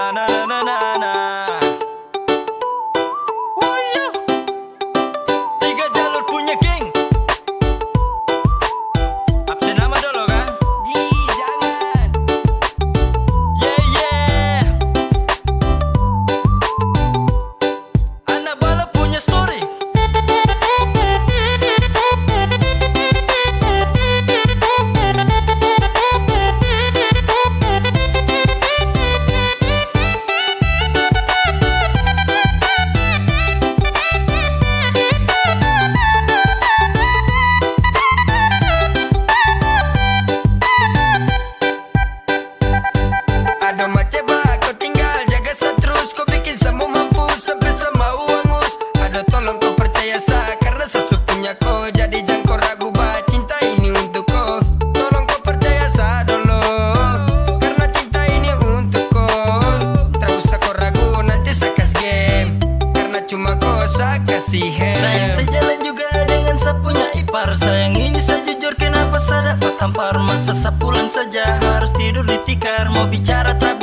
Na na na na na sah Karena sesungguhnya kau Jadi jangan kau ragu bah Cinta ini untuk kau. Tolong kau percaya sah dulu Karena cinta ini untuk kau. Tak usah kau ragu nanti saya game Karena cuma kau saya kasih Sayang sejalan juga dengan sapunya ipar. Sayang ini sejujur kenapa saya dapat tampar? Masa sapulan saja harus tidur di tikar. Mau bicara tak